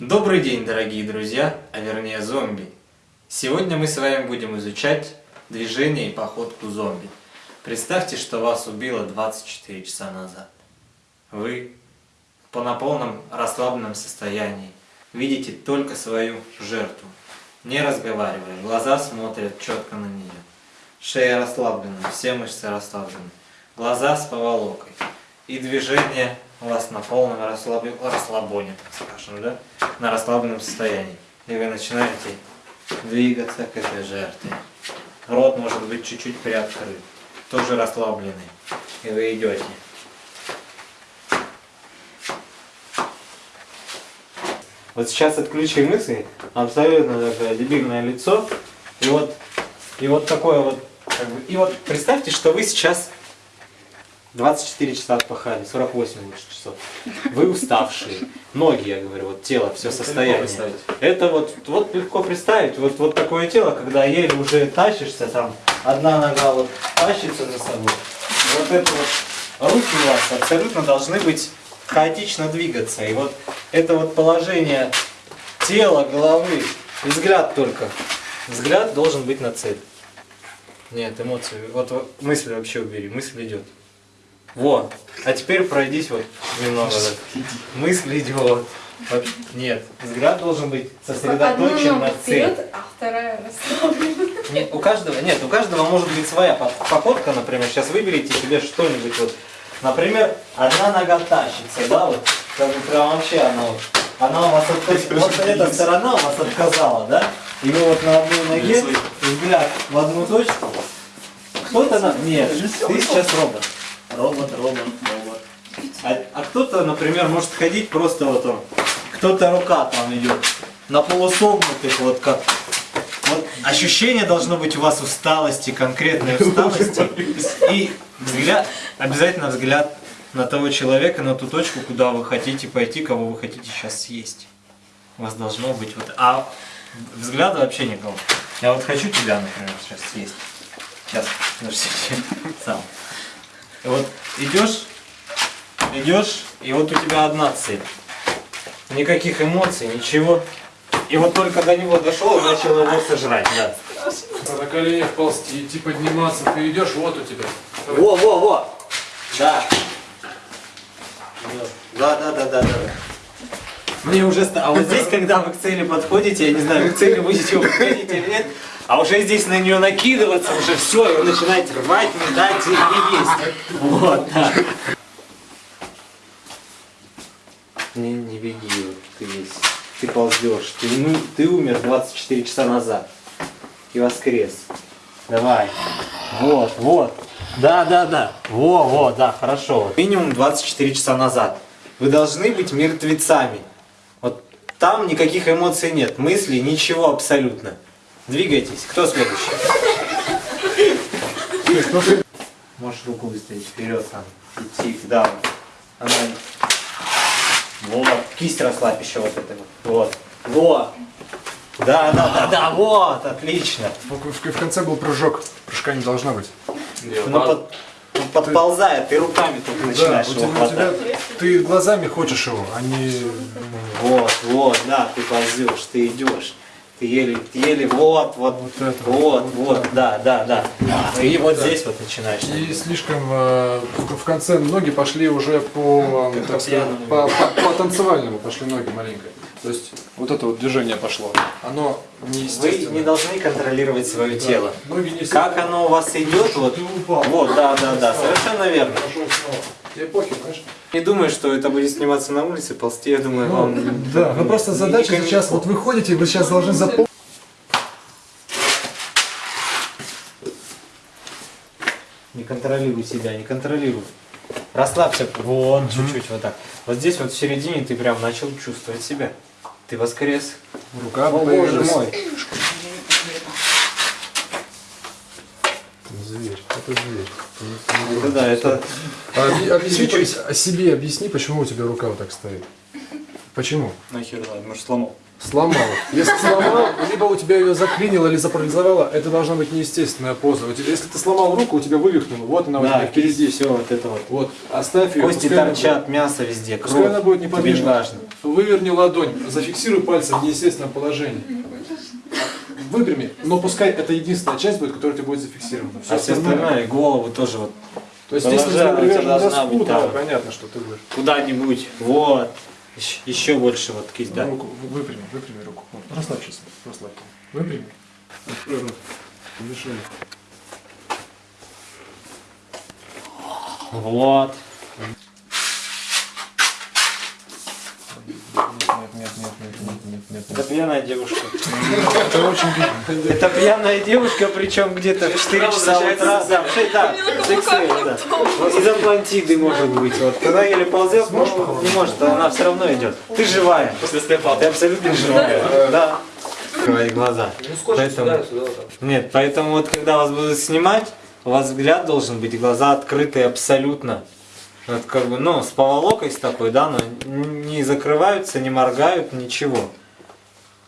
Добрый день, дорогие друзья, а вернее зомби. Сегодня мы с вами будем изучать движение и походку зомби. Представьте, что вас убило 24 часа назад. Вы по на полном расслабленном состоянии видите только свою жертву. Не разговаривая, глаза смотрят четко на нее. Шея расслаблена, все мышцы расслаблены. Глаза с поволокой. И движение вас на полном расслаб... расслабоне, так скажем, да? На расслабленном состоянии. И вы начинаете двигаться к этой жертве. Рот может быть чуть-чуть приоткрыт, тоже расслабленный. И вы идете. Вот сейчас отключи мысли, абсолютно такое дебильное лицо, и вот, и вот такое вот, как бы, и вот представьте, что вы сейчас 24 часа отпахали, 48 лучше часов. Вы уставшие. Ноги, я говорю, вот тело, все состояние. Это вот, вот легко представить, вот, вот такое тело, когда еле уже тащишься, там одна нога вот тащится за собой. Вот это вот, руки у вас абсолютно должны быть хаотично двигаться. И вот это вот положение тела, головы, и взгляд только. Взгляд должен быть на цель. Нет, эмоции. Вот, вот мысли вообще убери, мысль идет. Вот. А теперь пройдись вот немного. Мысль идет. Нет, взгляд должен быть сосредоточен на цели. а вторая расслаблена. Нет, у каждого, нет, у каждого может быть своя походка, например. Сейчас выберите себе что-нибудь вот. Например, одна нога тащится, да, вот, как бы прям вообще она вот, она у вас, от, вот эта сторона у вас отказала, да, и вы вот на одной ноге, взгляд в одну точку, кто-то на... Нет, ты сейчас робот. Робот, робот, робот. А, а кто-то, например, может ходить просто вот он, кто-то рука там идет, на полусогнутых, вот как. Вот ощущение должно быть у вас усталости, конкретной усталости. И взгляд, обязательно взгляд на того человека, на ту точку, куда вы хотите пойти, кого вы хотите сейчас съесть. У вас должно быть вот... А взгляда вообще никого. Я вот хочу тебя, например, сейчас съесть. Сейчас, подождите, сам. И вот идешь, идешь, и вот у тебя одна цель. Никаких эмоций, ничего. И вот только до него дошел, начал его сожрать, да. На коленях ползти, идти подниматься, ты идешь, вот у тебя. Во, во, во! Да. Да, да, да, да, да. Мне уже... А вот здесь, когда вы к цели подходите, я не знаю, вы к цели будете подходить или нет, а уже здесь на нее накидываться, уже все, и вы начинаете рвать, метать и есть. Вот, да. Не, не беги, ты весь. Ты ползешь. Ты, ну, ты умер 24 часа назад. И воскрес. Давай. Вот, вот. Да, да, да. Во, во, да, хорошо. Минимум 24 часа назад. Вы должны быть мертвецами. Вот там никаких эмоций нет, мыслей, ничего абсолютно. Двигайтесь. Кто следующий? Можешь руку выставить вперед, там, идти, да. Она... Вот, кисть расслабь еще вот это вот. Вот. Вот. Да, да, да, да, вот, отлично. В, в- в конце был прыжок. Прыжка не должно быть. Ну, под, ну, подползает, ты руками только Да, начинаешь у его тебя, у тебя- хватать. ты глазами хочешь его, а не... Вот, вот, да, ты ползешь, ты идешь. Еле, еле, вот, вот, Вот это вот, вот, вот, вот да, да, да. И вот здесь вот начинаешь. И слишком э, в, конце ноги пошли уже по, э, так сказать, по, по- по танцевальному пошли ноги маленько. То есть вот это вот движение пошло. Оно Вы неестественно. не должны контролировать свое Да. тело. Ноги не Как оно у вас идет, вот, вот, да, да, да, совершенно верно. Похер, знаешь? Не думаю, что это будет сниматься на улице, ползти, я думаю, вам... Да, ну просто задача сейчас, вот вы ходите, вы сейчас должны запомнить. Не контролируй себя, не контролируй. Расслабься, вот, чуть-чуть, вот так. Вот здесь вот в середине ты прям начал чувствовать себя. Ты воскрес. Рука О, боже мой. Зверь, это зверь. Это да, это... А объ- объясни, по- себе объясни, почему у тебя рука вот так стоит. Почему? Нахер надо, может сломал. Сломал. Если сломал, либо у тебя ее заклинило или запарализовало, это должна быть неестественная поза. Если ты сломал руку, у тебя вывихнуло, вот она у тебя Да, впереди. все вот это вот. Вот, оставь ее. Кости торчат, мясо везде, будет- Пускай она будет неподвижна. Выверни ладонь, зафиксируй пальцем в неестественном положении. Выпрями, но пускай это единственная часть будет, которая у тебя будет зафиксирована. Все А все остальное. и голову тоже вот То есть, тебя привержена должна доску, быть, да, да. понятно, что ты будешь. куда-нибудь. Вот. Еще, еще больше вот кисть, да. Руку, выпрями, выпрями руку. Вот, расслабься, расслабься. Выпрями. Дыши. Вот. Нет, нет, нет, нет, нет, нет, нет, Это пьяная девушка. Это очень. Это пьяная девушка, причем где-то в 4 часа утра. Да, да, Из Атлантиды может быть. Вот когда еле ползет, ну, не может, а она все равно идет. Ты живая. После. Ты абсолютно живая. Да. Открывай глаза. Поэтому- Нет, поэтому вот когда вас будут снимать, у вас взгляд должен быть, глаза открытые абсолютно. Вот как бы, ну, с поволокой с такой, да, но не закрываются, не моргают, ничего.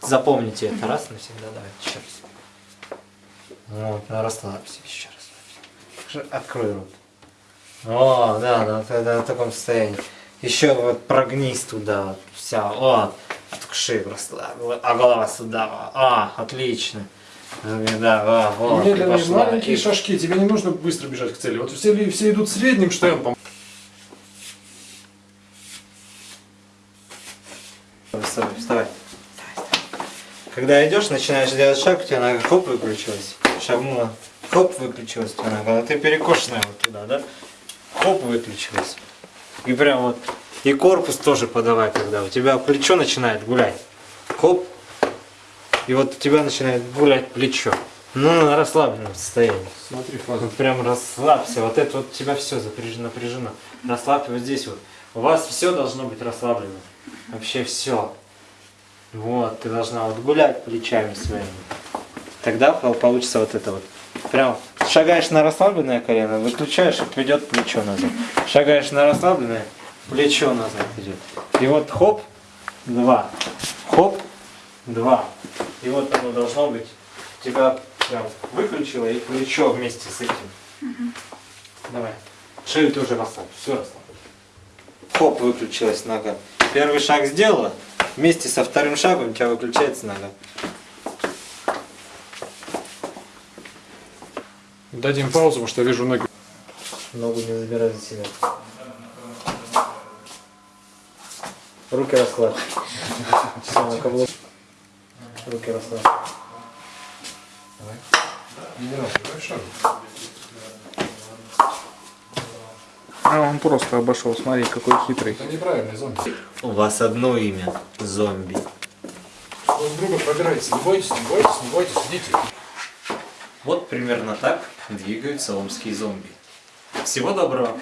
Запомните это раз навсегда, давайте еще раз. Вот, расслабься, еще расслабься. Открой рот. О, да, да, да, да, в таком состоянии. Еще вот прогнись туда, вот, вся, вот. Шею расслабила, а голова сюда, а, отлично. Да, вот, и Медленные пошла. маленькие И- шажки, тебе не нужно быстро бежать к цели. Вот все, все идут средним темпом. Вставай, вставай. Когда идешь, начинаешь делать шаг, у тебя нога хоп выключилась. Шагнула, хоп выключилась тебя нога. А ты перекошенная вот туда, да? Хоп выключилась. И прям вот. И корпус тоже подавай, когда у тебя плечо начинает гулять. Хоп. И вот у тебя начинает гулять плечо. Ну, на расслабленном состоянии. Смотри. Вот прям расслабься. Вот это вот у тебя все напряжено, напряжено. Расслабься вот здесь вот. У вас все должно быть расслаблено. Вообще все. Вот, ты должна вот гулять плечами своими. Тогда пол- получится вот это вот. Прям шагаешь на расслабленное колено, выключаешь, и идет плечо назад. Шагаешь на расслабленное, плечо назад идет. И вот хоп, два. Хоп, два. И вот оно должно быть. Тебя прям выключило и плечо вместе с этим. Давай. Шею тоже расслабь. Все расслабь. Хоп, выключилась нога. Первый шаг сделала. Вместе со вторым шагом у тебя выключается нога. Дадим паузу, потому что я вижу ноги. Ногу не забирай за себя. Руки расслабь. Всё, на каблук. Руки расслабь. А он просто обошел, смотри, какой хитрый. Это неправильный зомби. У вас одно имя. Зомби. Друг с друга пробирайтесь. Не бойтесь, не бойтесь, не бойтесь, идите. Вот примерно так двигаются омские зомби. Всего доброго.